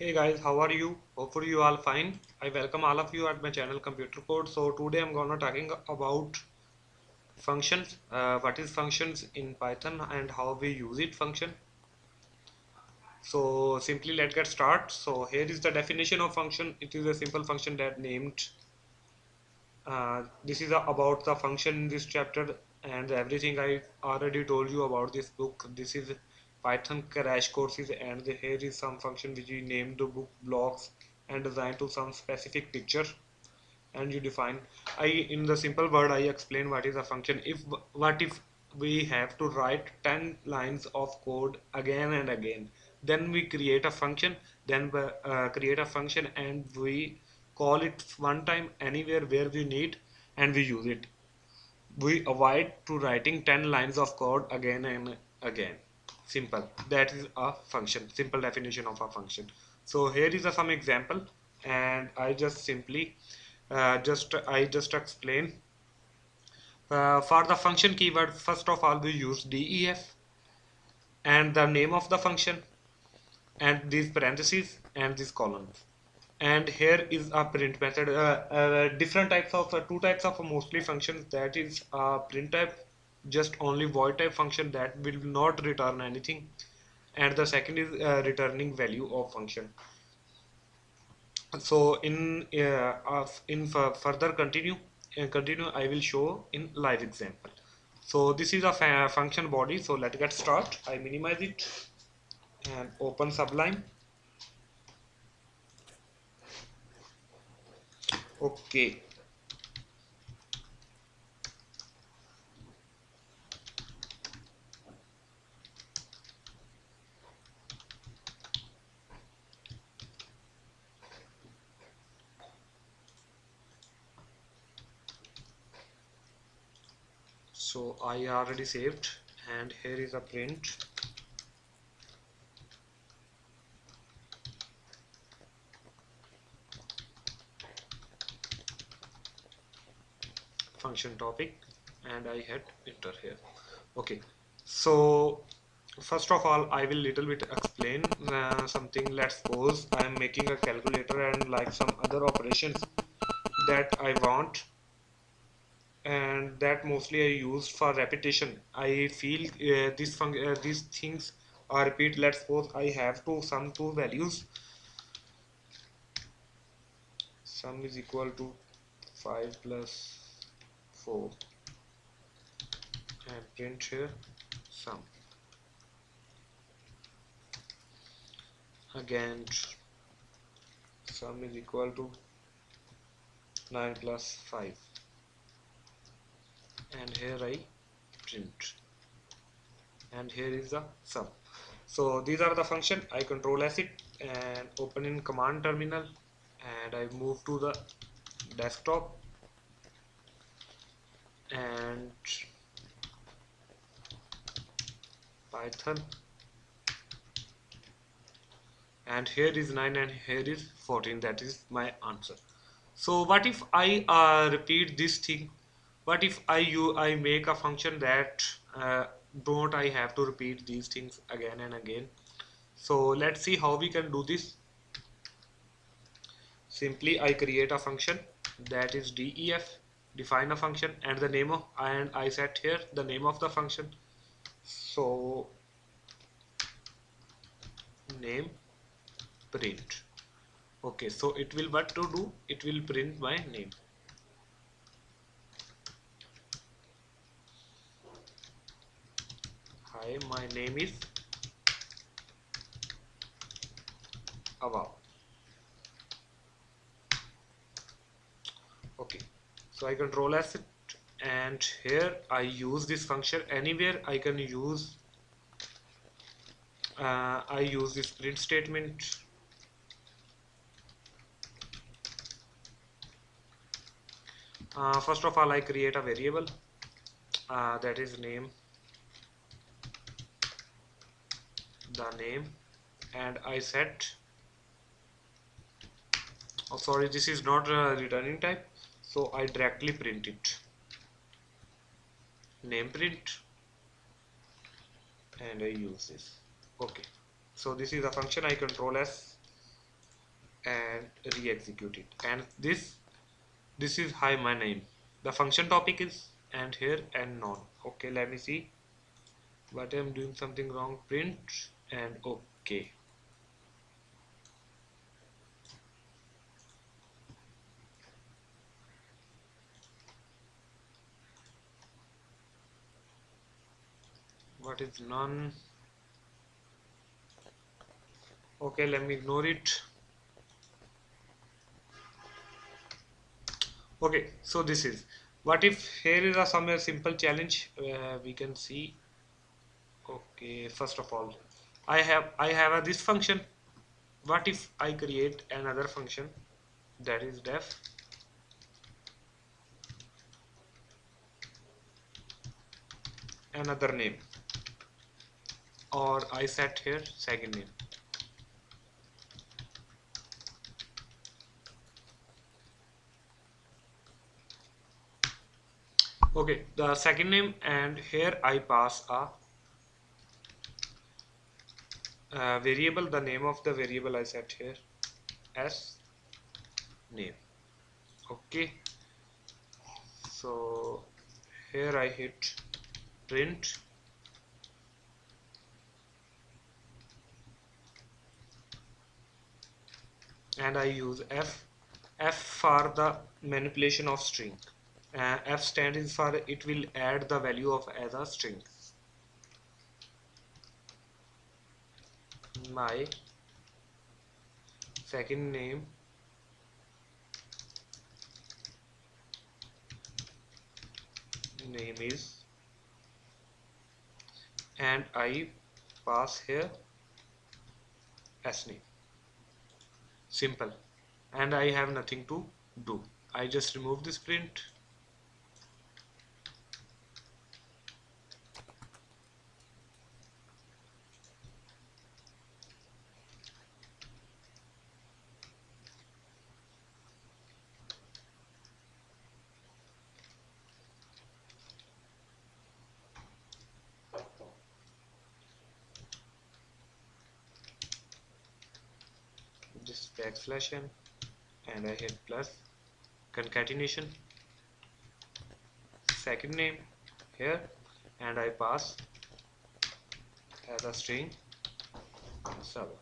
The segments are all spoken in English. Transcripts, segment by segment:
Hey guys, how are you? Hopefully you all fine. I welcome all of you at my channel Computer Code. So today I'm gonna talking about functions. Uh, what is functions in Python and how we use it function. So simply let's get start. So here is the definition of function. It is a simple function that named. Uh, this is about the function in this chapter and everything I already told you about this book. This is Python crash courses and here is some function which we named the book blocks and designed to some specific picture. And you define I in the simple word I explain what is a function. If what if we have to write 10 lines of code again and again then we create a function then uh, create a function and we call it one time anywhere where we need and we use it. We avoid to writing 10 lines of code again and again simple. That is a function. Simple definition of a function. So here is a, some example and I just simply uh, just I just explain. Uh, for the function keyword first of all we use def and the name of the function and these parentheses and these columns. And here is a print method uh, uh different types of uh, two types of mostly functions. That is a print type just only void type function that will not return anything. And the second is uh, returning value of function. So in uh, in further continue uh, continue I will show in live example. So this is a function body. So let's get start. I minimize it and open sublime. Okay so I already saved and here is a print. Function topic and I hit enter here. Okay. So first of all I will little bit explain uh, something let's suppose I am making a calculator and like some other operations that I want and that mostly I use for repetition. I feel uh, this uh, these things are repeat. Let's suppose I have to sum two values. Sum is equal to 5 plus 4 and print here sum. Again sum is equal to 9 plus 5 and here I print. And here is the sum. So these are the function. I control as it and open in command terminal. And I move to the desktop. And Python. And here is 9 and here is 14 that is my answer. So what if I uh, repeat this thing but if I you I make a function that uh, don't I have to repeat these things again and again? So let's see how we can do this. Simply I create a function that is def define a function and the name of and I set here the name of the function. So name print. Okay so it will what to do? It will print my name hi my name is Ava okay so I control as it and here I use this function. Anywhere I can use uh, I use this print statement. Uh, first of all I create a variable uh, that is name the name. And I set oh sorry this is not a returning type. So I directly print it. Name print. And I use this. Okay. So this is a function I control as and re-execute it. And this this is hi my name. The function topic is and here and none. Okay let me see. But I'm doing something wrong. Print and okay what is none? Okay let me ignore it. Okay so this is what if here is a somewhere simple challenge uh, we can see. Okay first of all I have I have a this function. What if I create another function? That is def. Another name. Or I set here second name. Okay the second name and here I pass a, a variable the name of the variable I set here as? Name. Okay. So here I hit print. And I use F. F for the manipulation of string. Uh, F stands for it will add the value of as a string my second name. Name is and I pass here as name. Simple. And I have nothing to do. I just remove this print backslash n and I hit plus. Concatenation second name here and I pass as a string. Server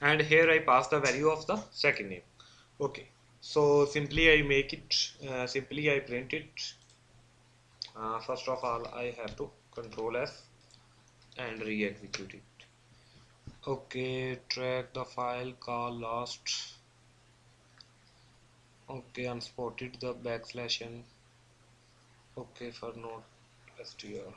and here I pass the value of the second name. Okay. So simply I make it uh, simply I print it. Uh, first of all I have to control F and re-execute it okay track the file call last okay unspotted the backslash n. Okay for node str.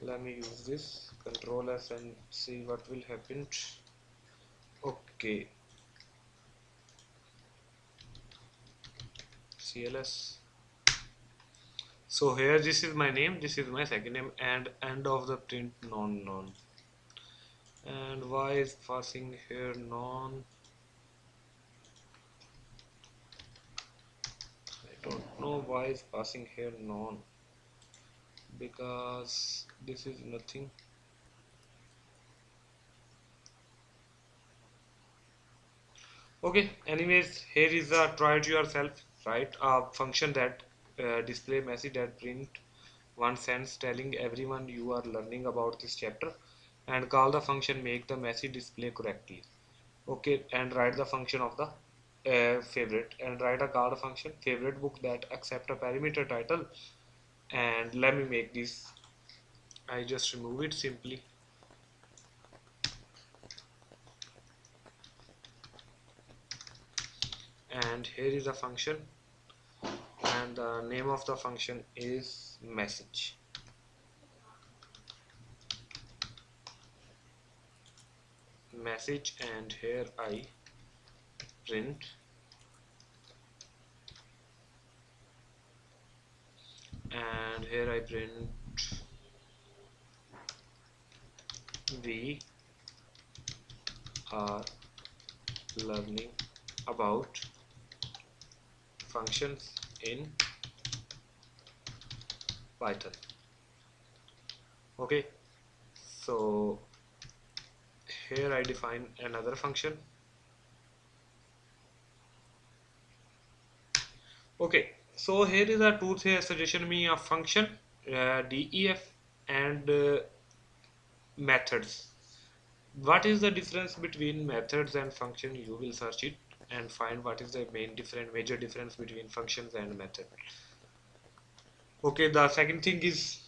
Let me use this. Control s and see what will happen. Okay cls so here this is my name this is my second name and end of the print non non. And why is passing here non? I don't know why is passing here non. Because this is nothing. Okay anyways here is a try it yourself right? A function that uh, display message that print one sentence telling everyone you are learning about this chapter and call the function make the message display correctly. Okay and write the function of the uh, favorite and write a call function favorite book that accept a parameter title and let me make this. I just remove it simply. And here is a function and the name of the function is message. Message and here I print. And here I print we are uh, learning about functions in. Python. Okay so here I define another function. Okay so here is a tool here suggestion me a function uh, def and uh, methods. What is the difference between methods and function? You will search it and find what is the main different major difference between functions and method. Okay the second thing is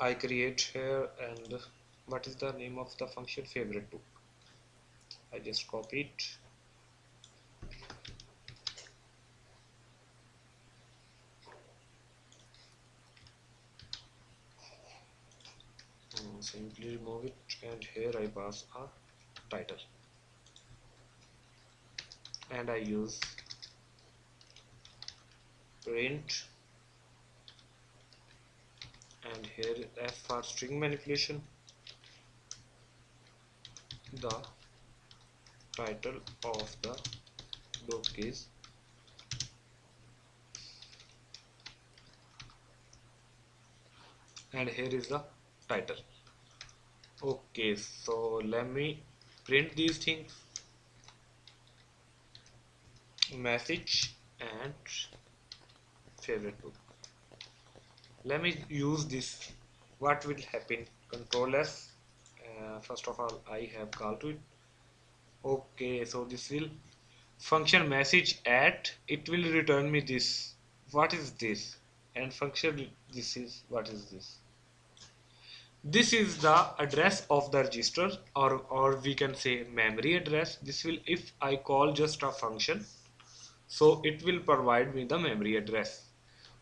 I create here and what is the name of the function? Favorite book. I just copy it. Mm, simply remove it and here I pass a title and I use print. And here F for string manipulation the title of the book is and here is the title. Okay so let me print these things message and favorite book. Let me use this. What will happen? Control s uh, first of all I have called it. Okay so this will function message at it will return me this. What is this? And function this is what is this? This is the address of the register or or we can say memory address. This will if I call just a function so it will provide me the memory address.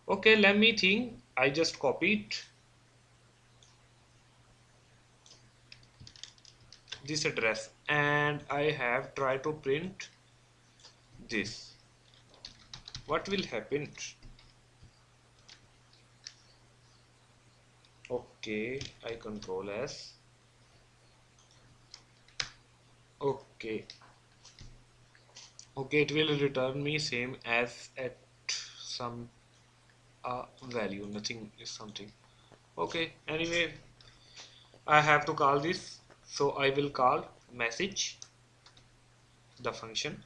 Okay let me think. I just copy it this address. And I have tried to print this. What will happen? Okay I control S. Okay okay it will return me same as at some uh, value. Nothing is something. Okay anyway I have to call this. So I will call message the function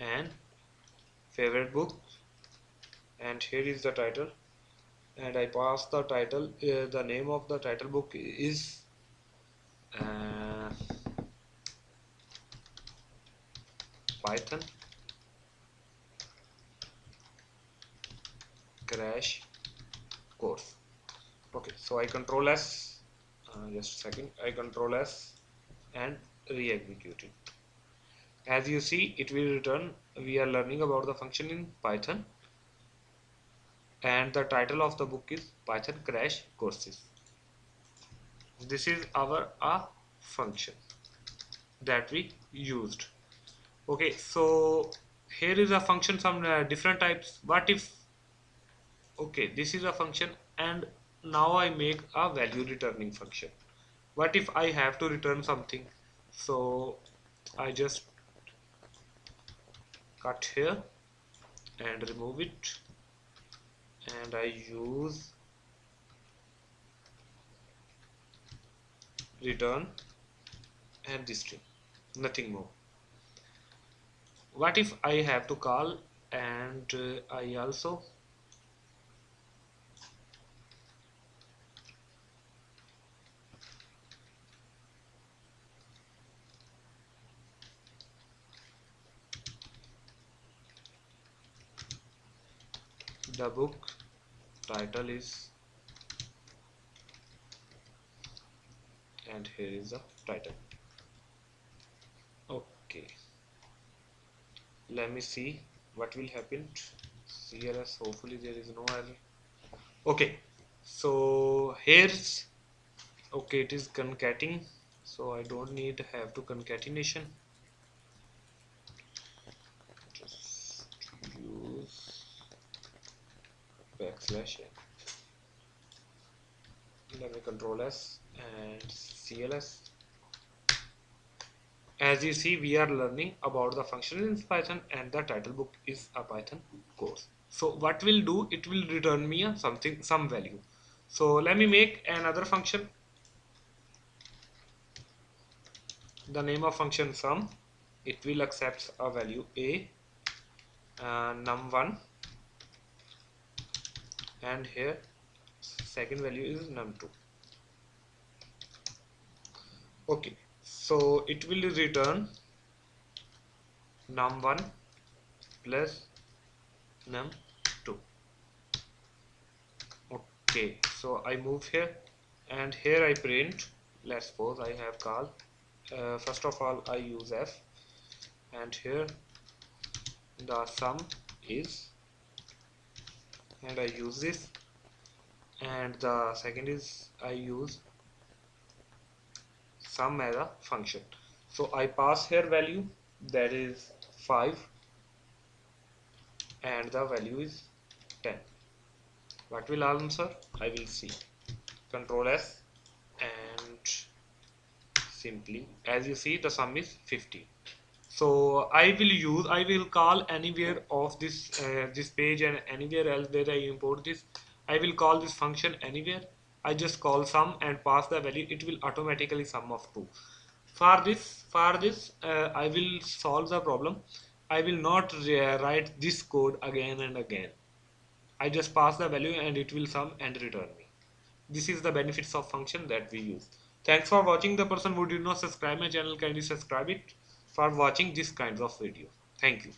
and favorite book. And here is the title. And I pass the title uh, the name of the title book is uh, Python. Crash. Course. Okay so I control S uh, just a second. I control S and re-execute it. As you see it will return we are learning about the function in Python. And the title of the book is Python crash courses. This is our a function that we used okay so here is a function some uh, different types. What if okay this is a function and now I make a value returning function. What if I have to return something? So I just cut here and remove it. And I use return and this string. Nothing more what if I have to call and uh, I also the book title is and here is the title okay let me see what will happen. CLS hopefully there is no error. Okay so here's okay it is concatenating so I don't need to have to concatenation. Just use backslash let me control s and cls as you see we are learning about the function in python and the title book is a python course. So what will do it will return me a something some value. So let me make another function. The name of function sum it will accept a value a uh, num1 and here second value is num2 okay so it will return num1 plus num2 okay so I move here and here I print. Let's suppose I have called uh, first of all I use f. And here the sum is and I use this. And the second is I use sum as a function. So I pass here value that is 5 and the value is 10 what will answer? I will see. Control S and simply as you see the sum is 50 so I will use I will call anywhere of this uh, this page and anywhere else where I import this I will call this function anywhere I just call sum and pass the value. It will automatically sum of 2 for this for this uh, I will solve the problem. I will not write this code again and again. I just pass the value and it will sum and return me. This is the benefits of function that we use. Thanks for watching the person. Who did not subscribe my channel? Kindly subscribe it for watching this kinds of video. Thank you.